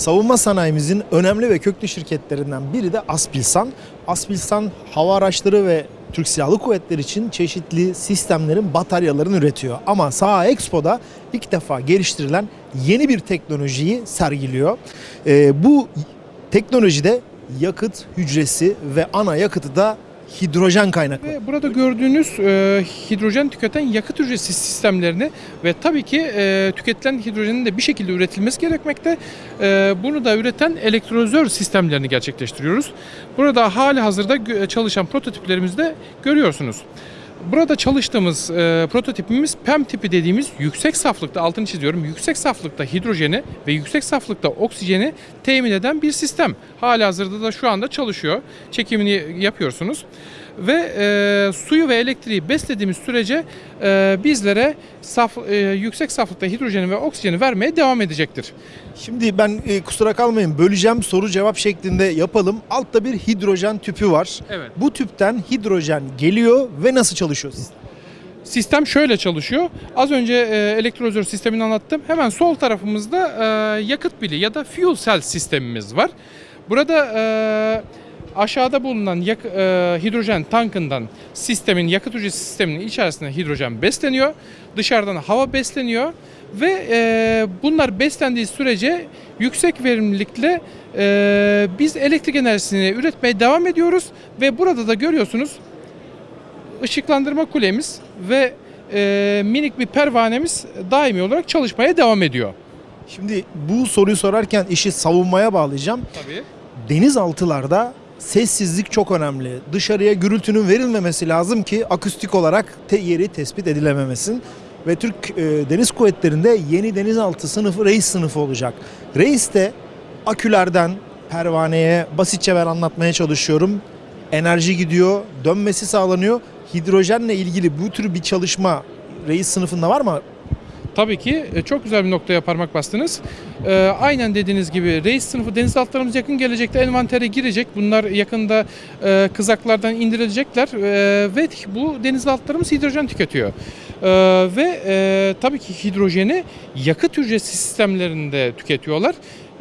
Savunma sanayimizin önemli ve köklü şirketlerinden biri de Aspilsan. Aspilsan hava araçları ve Türk Silahlı Kuvvetleri için çeşitli sistemlerin bataryalarını üretiyor. Ama Saha Expo'da ilk defa geliştirilen yeni bir teknolojiyi sergiliyor. Ee, bu teknolojide yakıt hücresi ve ana yakıtı da hidrojen kaynaklı. Burada gördüğünüz e, hidrojen tüketen yakıt hücresi sistemlerini ve tabii ki e, tüketilen hidrojenin de bir şekilde üretilmesi gerekmekte. E, bunu da üreten elektrolizör sistemlerini gerçekleştiriyoruz. Burada hali hazırda çalışan prototiplerimizi de görüyorsunuz. Burada çalıştığımız e, prototipimiz PEM tipi dediğimiz yüksek saflıkta altını çiziyorum yüksek saflıkta hidrojeni ve yüksek saflıkta oksijeni temin eden bir sistem. Hali hazırda da şu anda çalışıyor. Çekimini yapıyorsunuz. Ve e, suyu ve elektriği beslediğimiz sürece e, bizlere saf, e, yüksek saflıkta hidrojeni ve oksijeni vermeye devam edecektir. Şimdi ben e, kusura kalmayın böleceğim soru cevap şeklinde yapalım. Altta bir hidrojen tüpü var. Evet. Bu tüpten hidrojen geliyor ve nasıl çalışıyor sistem? Sistem şöyle çalışıyor. Az önce e, elektrolizör sistemini anlattım. Hemen sol tarafımızda e, yakıt pili ya da fuel cell sistemimiz var. Burada e, aşağıda bulunan e, hidrojen tankından sistemin yakıt hücresi sisteminin içerisinde hidrojen besleniyor. Dışarıdan hava besleniyor ve bunlar beslendiği sürece yüksek verimlilikle biz elektrik enerjisini üretmeye devam ediyoruz ve burada da görüyorsunuz ışıklandırma kulemiz ve e, minik bir pervanemiz daimi olarak çalışmaya devam ediyor. Şimdi bu soruyu sorarken işi savunmaya bağlayacağım. Tabii. Denizaltılarda sessizlik çok önemli. Dışarıya gürültünün verilmemesi lazım ki akustik olarak te yeri tespit edilememesin. Ve Türk e, Deniz Kuvvetleri'nde yeni denizaltı sınıfı reis sınıfı olacak. Reis de akülerden pervaneye basitçe ben anlatmaya çalışıyorum. Enerji gidiyor, dönmesi sağlanıyor. Hidrojenle ilgili bu tür bir çalışma reis sınıfında var mı? Tabii ki e, çok güzel bir noktaya parmak bastınız. E, aynen dediğiniz gibi reis sınıfı denizaltılarımız yakın gelecekte envantere girecek. Bunlar yakında e, kızaklardan indirilecekler e, ve bu denizaltılarımız hidrojen tüketiyor. E, ve e, tabii ki hidrojeni yakıt hücresi sistemlerinde tüketiyorlar.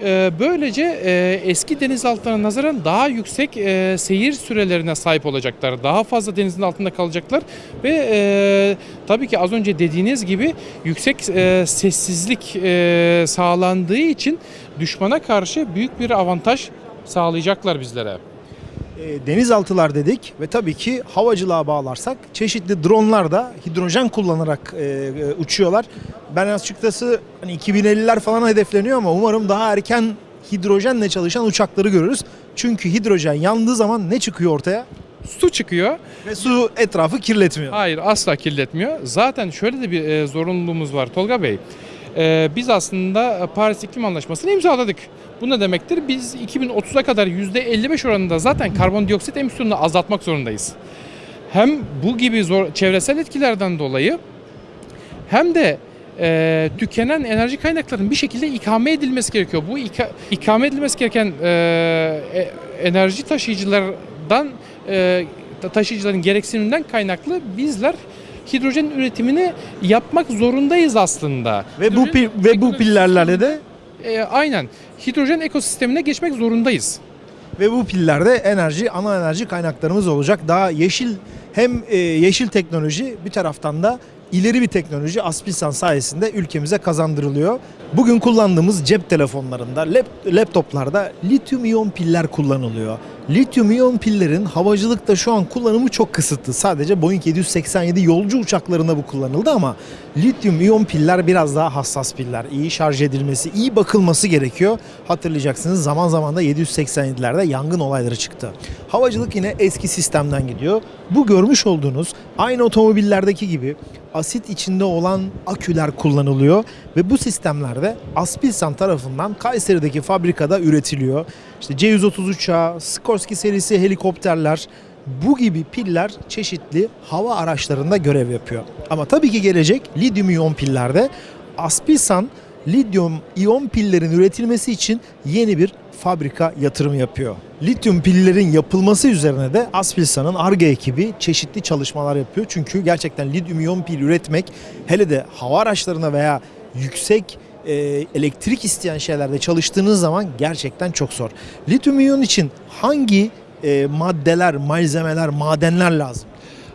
E, böylece e, eski denizaltılarına nazaran daha yüksek e, seyir sürelerine sahip olacaklar. Daha fazla denizin altında kalacaklar ve e, tabii ki az önce dediğiniz gibi yüksek sessizlik sağlandığı için düşmana karşı büyük bir avantaj sağlayacaklar bizlere. E, denizaltılar dedik ve tabii ki havacılığa bağlarsak çeşitli dronlar da hidrojen kullanarak e, e, uçuyorlar. Ben açıkçası hani 2050'ler falan hedefleniyor ama umarım daha erken hidrojenle çalışan uçakları görürüz. Çünkü hidrojen yandığı zaman ne çıkıyor ortaya? Su çıkıyor. Ve su etrafı kirletmiyor. Hayır asla kirletmiyor. Zaten şöyle de bir e, zorunluluğumuz var Tolga Bey. E, biz aslında Paris İklim Anlaşması'nı imzaladık. Bu ne demektir? Biz 2030'a kadar %55 oranında zaten karbondioksit emisyonunu azaltmak zorundayız. Hem bu gibi zor, çevresel etkilerden dolayı hem de e, tükenen enerji kaynaklarının bir şekilde ikame edilmesi gerekiyor. Bu ika- ikame edilmesi gereken e, e, enerji taşıyıcılardan e, ta- taşıyıcıların gereksiniminden kaynaklı bizler hidrojen üretimini yapmak zorundayız aslında. Ve bu Hidrojen pil, ve bu pillerle de E, aynen hidrojen ekosistemine geçmek zorundayız. ve bu pillerde enerji ana enerji kaynaklarımız olacak. Daha yeşil hem e, yeşil teknoloji bir taraftan da ileri bir teknoloji Aspilsan sayesinde ülkemize kazandırılıyor. Bugün kullandığımız cep telefonlarında, lap- laptoplarda lityum iyon piller kullanılıyor. Lityum iyon pillerin havacılıkta şu an kullanımı çok kısıtlı. Sadece Boeing 787 yolcu uçaklarında bu kullanıldı ama lityum iyon piller biraz daha hassas piller. İyi şarj edilmesi, iyi bakılması gerekiyor. Hatırlayacaksınız zaman zaman da 787'lerde yangın olayları çıktı. Havacılık yine eski sistemden gidiyor. Bu görmüş olduğunuz aynı otomobillerdeki gibi asit içinde olan aküler kullanılıyor ve bu sistemlerde Aspilsan tarafından Kayseri'deki fabrikada üretiliyor. İşte C-130 uçağı, Sikorsky serisi helikopterler, bu gibi piller çeşitli hava araçlarında görev yapıyor. Ama tabii ki gelecek lityum iyon pillerde Aspilsan lityum iyon pillerin üretilmesi için yeni bir fabrika yatırım yapıyor. Lityum pillerin yapılması üzerine de Aspilsan'ın ARGE ekibi çeşitli çalışmalar yapıyor. Çünkü gerçekten lityum iyon pil üretmek hele de hava araçlarına veya yüksek e, elektrik isteyen şeylerde çalıştığınız zaman gerçekten çok zor. Lityum iyon için hangi e, maddeler, malzemeler, madenler lazım?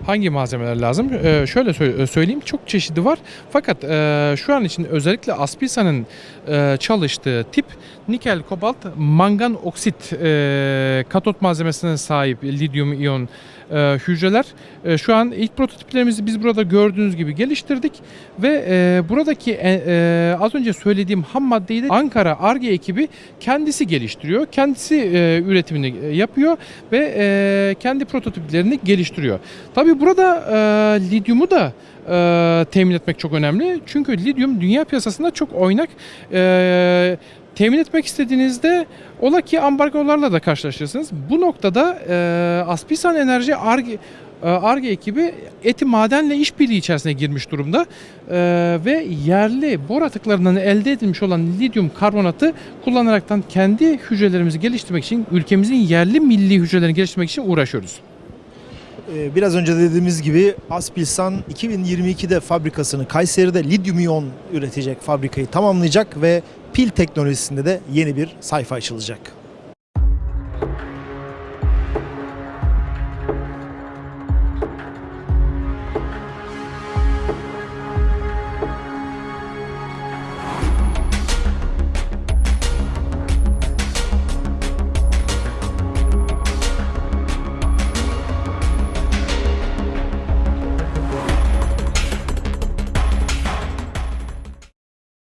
Hangi malzemeler lazım? Ee, şöyle sö- söyleyeyim çok çeşidi var. Fakat e, şu an için özellikle Aspilsa'nın e, çalıştığı tip nikel, kobalt, mangan oksit e, katot malzemesine sahip lityum iyon e, hücreler. E, şu an ilk prototiplerimizi biz burada gördüğünüz gibi geliştirdik ve e, buradaki e, e, az önce söylediğim ham maddeyi de Ankara ARGE ekibi kendisi geliştiriyor. Kendisi e, üretimini e, yapıyor ve e, kendi prototiplerini geliştiriyor. Tabii burada e, lityumu da e, temin etmek çok önemli. Çünkü lityum dünya piyasasında çok oynak. E, temin etmek istediğinizde ola ki ambargolarla da karşılaşırsınız. Bu noktada e, Aspisan Enerji ARGE ARGE ekibi eti madenle işbirliği içerisine girmiş durumda E, ve yerli bor atıklarından elde edilmiş olan lityum karbonatı kullanaraktan kendi hücrelerimizi geliştirmek için ülkemizin yerli milli hücrelerini geliştirmek için uğraşıyoruz. Ee, Biraz önce dediğimiz gibi Aspilsan 2022'de fabrikasını Kayseri'de lityum iyon üretecek fabrikayı tamamlayacak ve pil teknolojisinde de yeni bir sayfa açılacak.